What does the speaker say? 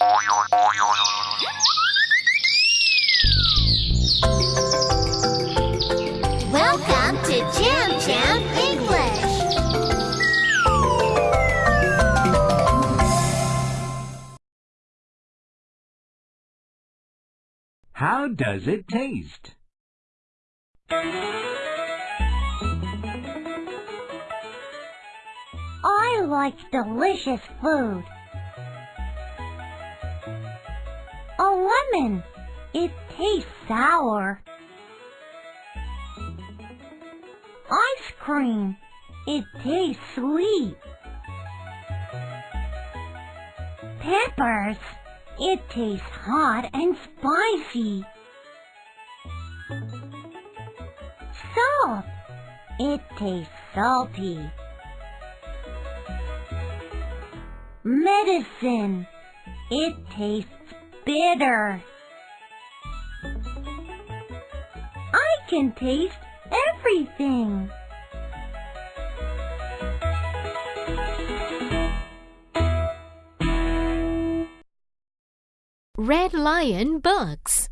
Welcome to Jam Jam English. How does it taste? I like delicious food. Lemon. It tastes sour. Ice cream. It tastes sweet. Peppers. It tastes hot and spicy. Salt. It tastes salty. Medicine. It tastes bitter. I can taste everything. Red Lion Books